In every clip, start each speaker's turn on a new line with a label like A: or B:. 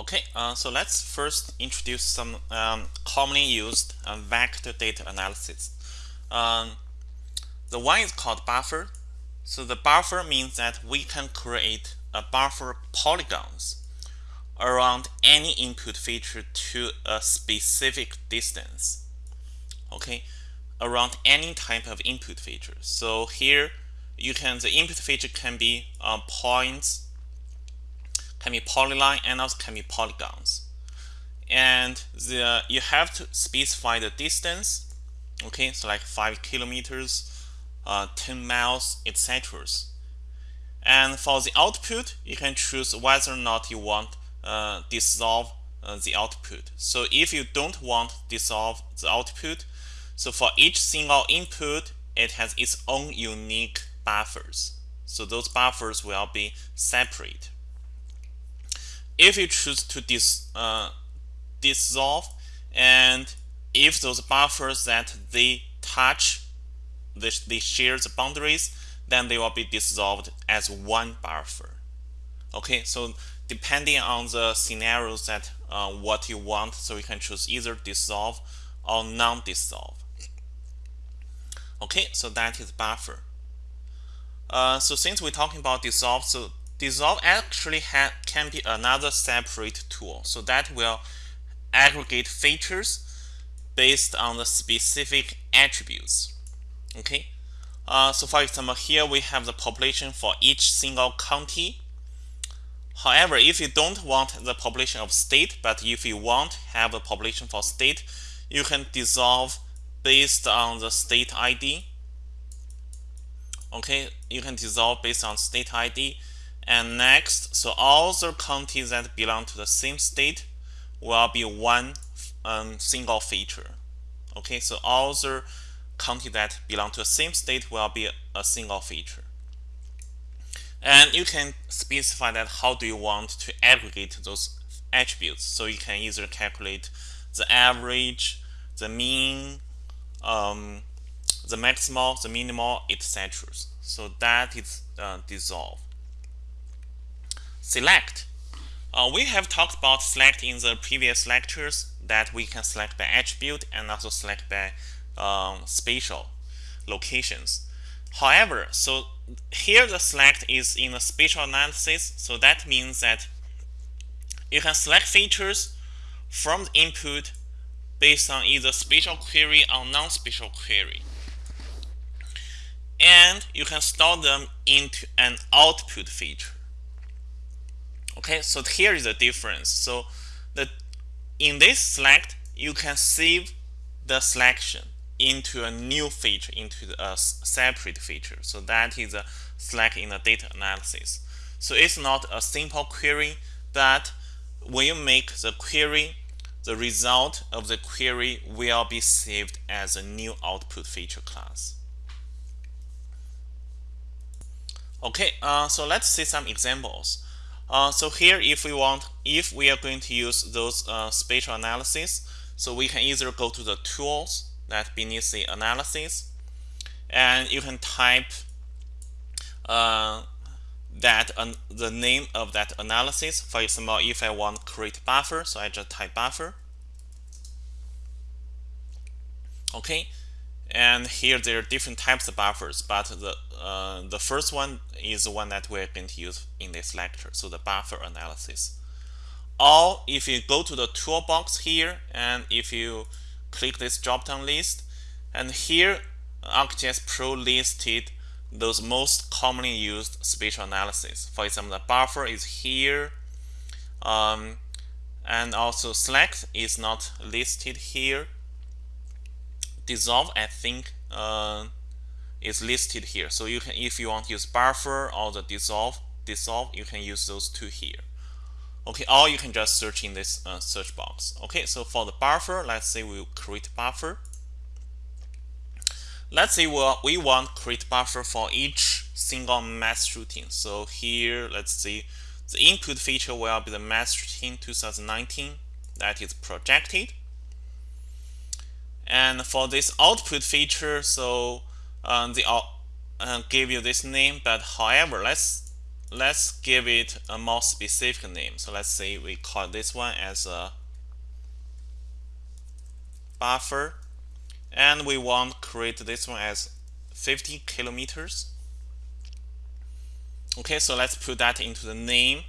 A: Okay, uh, so let's first introduce some um, commonly used uh, vector data analysis. Um, the one is called buffer. So the buffer means that we can create a buffer polygons around any input feature to a specific distance. Okay, around any type of input feature. So here you can the input feature can be uh, points can be polyline and also can be polygons. And the you have to specify the distance, okay, so like 5 kilometers, uh, 10 miles, etc. And for the output, you can choose whether or not you want uh, dissolve uh, the output. So if you don't want dissolve the output, so for each single input, it has its own unique buffers. So those buffers will be separate if you choose to dis, uh, dissolve and if those buffers that they touch they, they share the boundaries then they will be dissolved as one buffer. Okay so depending on the scenarios that uh, what you want so you can choose either dissolve or non-dissolve. Okay so that is buffer. Uh, so since we're talking about dissolve so Dissolve actually can be another separate tool. So that will aggregate features based on the specific attributes. Okay. Uh, so for example, here we have the population for each single county. However, if you don't want the population of state, but if you want have a population for state, you can dissolve based on the state ID. Okay, you can dissolve based on state ID and next, so all the counties that belong to the same state will be one um, single feature. Okay, so all the counties that belong to the same state will be a single feature. And you can specify that how do you want to aggregate those attributes. So you can either calculate the average, the mean, um, the maximal, the minimal, etc. So that is uh, dissolve select. Uh, we have talked about select in the previous lectures that we can select by attribute and also select by um, spatial locations. However, so here the select is in the spatial analysis, so that means that you can select features from the input based on either spatial query or non-spatial query. And you can store them into an output feature. Okay, so here is the difference. So the in this select, you can save the selection into a new feature, into a separate feature. So that is a select in the data analysis. So it's not a simple query, but when you make the query, the result of the query will be saved as a new output feature class. Okay, uh, so let's see some examples. Uh, so here, if we want, if we are going to use those uh, spatial analysis, so we can either go to the tools that beneath the analysis, and you can type uh, that the name of that analysis. For example, if I want create buffer, so I just type buffer. Okay, and here there are different types of buffers, but the uh, the first one is the one that we're going to use in this lecture, so the buffer analysis. Or if you go to the toolbox here, and if you click this drop-down list, and here ArcGIS Pro listed those most commonly used spatial analysis. For example, the buffer is here, um, and also select is not listed here dissolve I think uh, is listed here. So you can if you want to use buffer or the dissolve dissolve you can use those two here. Okay or you can just search in this uh, search box. Okay so for the buffer let's say we create buffer. Let's say we we want create buffer for each single mass shooting. So here let's see the input feature will be the mass shooting 2019 that is projected and for this output feature, so um, they all uh, give you this name, but however, let's let's give it a more specific name. So let's say we call this one as a buffer and we want to create this one as 50 kilometers. Okay, so let's put that into the name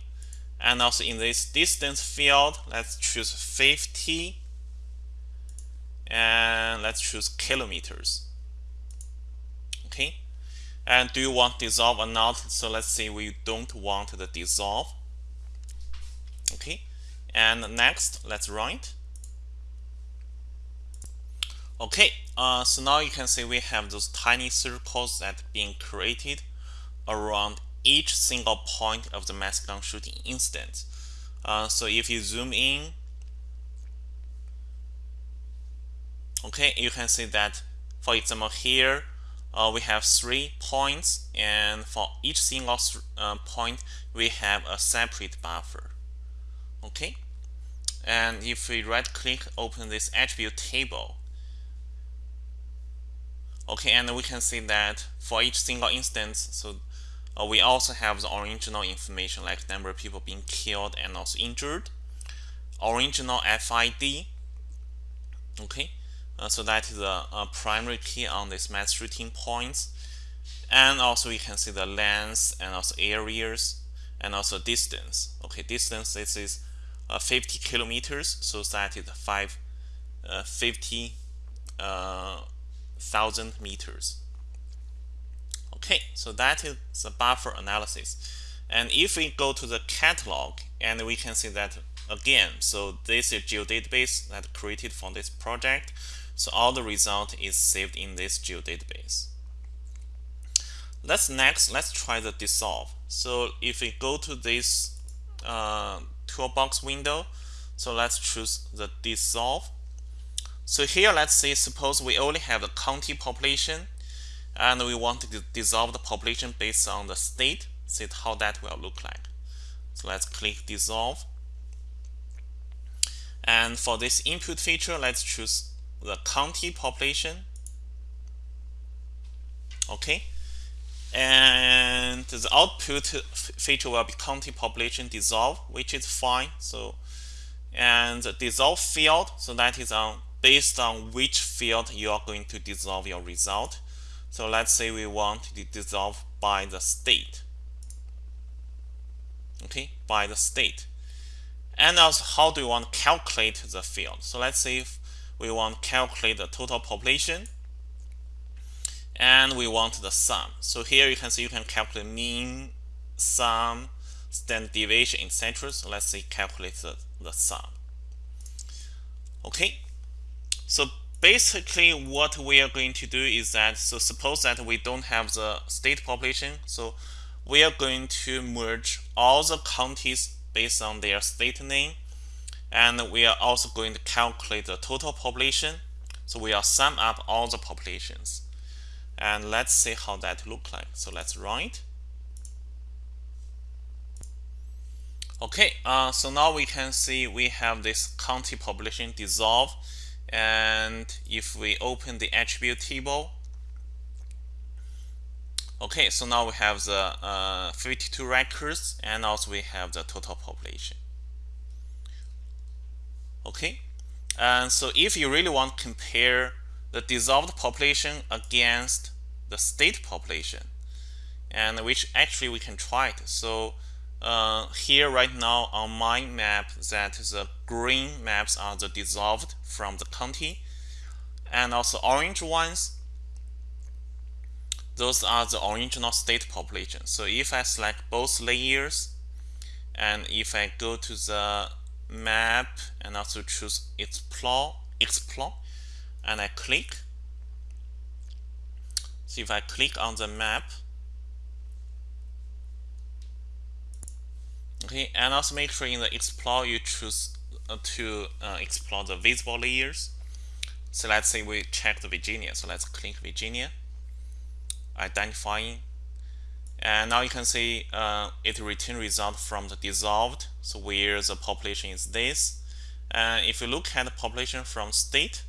A: and also in this distance field, let's choose 50 and let's choose kilometers. Okay, and do you want dissolve or not? So let's say we don't want the dissolve. Okay, and next, let's it. Okay, uh, so now you can see we have those tiny circles that being created around each single point of the mass gun shooting instance. Uh, so if you zoom in, okay, you can see that, for example, here uh, we have three points, and for each single uh, point, we have a separate buffer. Okay, and if we right click, open this attribute table, Okay, and we can see that for each single instance, so uh, we also have the original information like number of people being killed and also injured, original FID. Okay, uh, so that is a, a, primary key on this mass shooting points, and also we can see the length and also areas and also distance. Okay, distance this is uh, 50 kilometers, so that is five, uh, 50 uh, meters. Okay, so that is the buffer analysis. And if we go to the catalog, and we can see that again, so this is geodatabase that created for this project. So all the result is saved in this geodatabase. Let's next, let's try the dissolve. So if we go to this uh, toolbox window, so let's choose the dissolve so here, let's say, suppose we only have the county population, and we want to dissolve the population based on the state, see how that will look like. So let's click dissolve. And for this input feature, let's choose the county population. Okay. And the output feature will be county population dissolve, which is fine. So, and the dissolve field, so that is on based on which field you are going to dissolve your result. So let's say we want to dissolve by the state. Okay, by the state. And also how do you want to calculate the field? So let's say if we want to calculate the total population and we want the sum. So here you can see you can calculate mean, sum, standard deviation, etc. So let's say calculate the, the sum. Okay, so basically what we are going to do is that, so suppose that we don't have the state population, so we are going to merge all the counties based on their state name, and we are also going to calculate the total population. So we are sum up all the populations. And let's see how that look like. So let's run it. Okay, uh, so now we can see we have this county population dissolve and if we open the attribute table okay so now we have the uh, 52 records and also we have the total population. Okay? And so if you really want to compare the dissolved population against the state population and which actually we can try it. So uh, here right now on my map that the green maps are the dissolved from the county and also orange ones those are the original state population. So if I select both layers and if I go to the map and also choose explore explore and I click so if I click on the map okay and also make sure in the explore you choose uh, to uh, explore the visible layers. So let's say we check the Virginia. So let's click Virginia identifying and now you can see uh, it return result from the dissolved so where the population is this and if you look at the population from state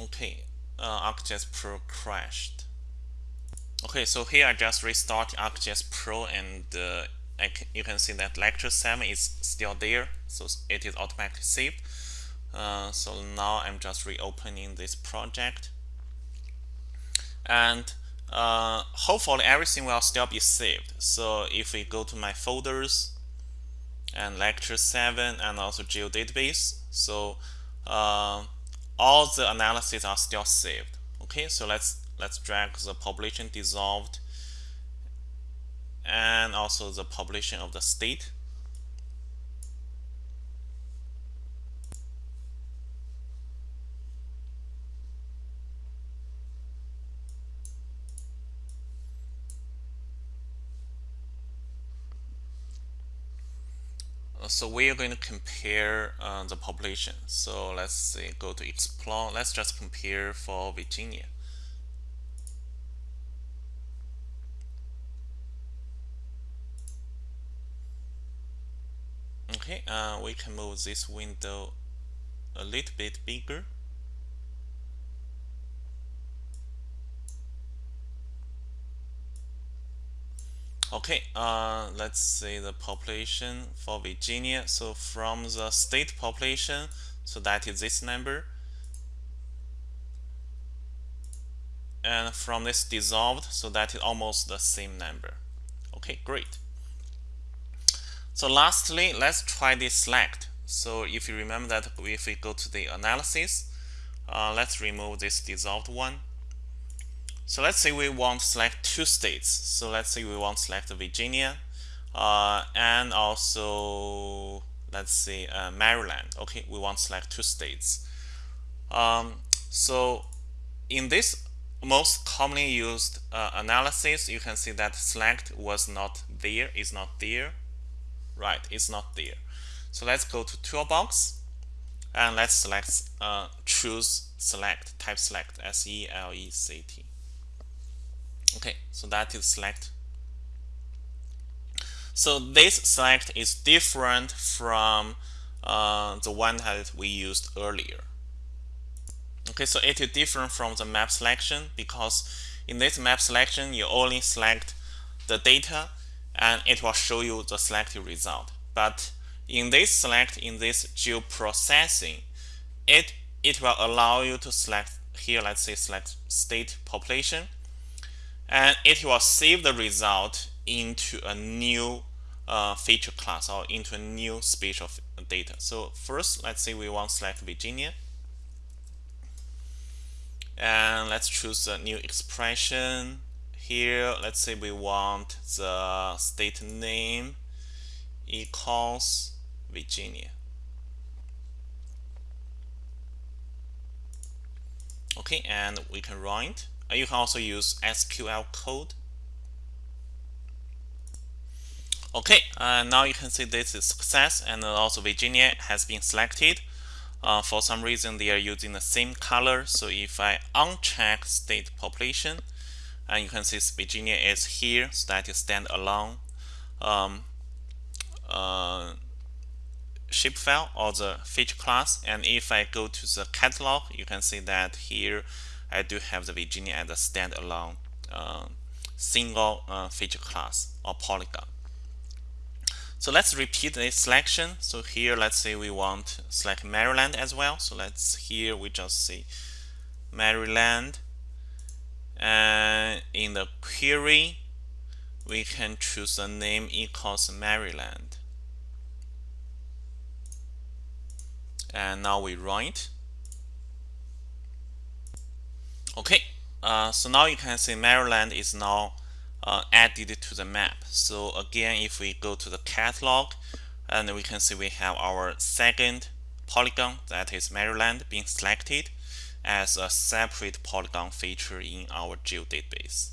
A: okay uh, ArcGIS Pro crashed. Okay, so here I just restart ArcGIS Pro and uh, you can see that lecture 7 is still there, so it is automatically saved. Uh, so now I'm just reopening this project. And uh, hopefully everything will still be saved. So if we go to my folders and lecture 7 and also geodatabase, so uh, all the analyses are still saved. Okay, so let's let's drag the population dissolved and also the population of the state. So we are going to compare uh, the population. So let's say go to explore. Let's just compare for Virginia. Okay, uh, we can move this window a little bit bigger. Okay, uh, let's say the population for Virginia. So from the state population, so that is this number. And from this dissolved, so that is almost the same number. Okay, great. So lastly, let's try this select. So if you remember that if we go to the analysis, uh, let's remove this dissolved one. So let's say we want to select two states. So let's say we want to select Virginia uh, and also let's say uh, Maryland. Okay, we want to select two states. Um, so in this most commonly used uh, analysis, you can see that select was not there, is not there right it's not there so let's go to toolbox and let's select uh, choose select type select S E L E C T okay so that is select. So this select is different from uh, the one that we used earlier. Okay so it is different from the map selection because in this map selection you only select the data and it will show you the selected result. But in this select, in this geoprocessing, it, it will allow you to select here, let's say select state population, and it will save the result into a new uh, feature class or into a new spatial data. So first, let's say we want select Virginia. And let's choose a new expression here let's say we want the state name equals Virginia okay and we can run it you can also use SQL code. Okay uh, now you can see this is success and also Virginia has been selected. Uh, for some reason they are using the same color. So if I uncheck state population and you can see Virginia is here so that is standalone. Um, uh, shapefile or the feature class. And if I go to the catalog you can see that here I do have the Virginia as a standalone uh, single uh, feature class or polygon. So let's repeat this selection. So here let's say we want select Maryland as well. So let's here we just say Maryland. And in the query we can choose a name equals Maryland. And now we it okay uh, so now you can see Maryland is now uh, added to the map so again if we go to the catalog and we can see we have our second polygon that is Maryland being selected as a separate polygon feature in our geodatabase.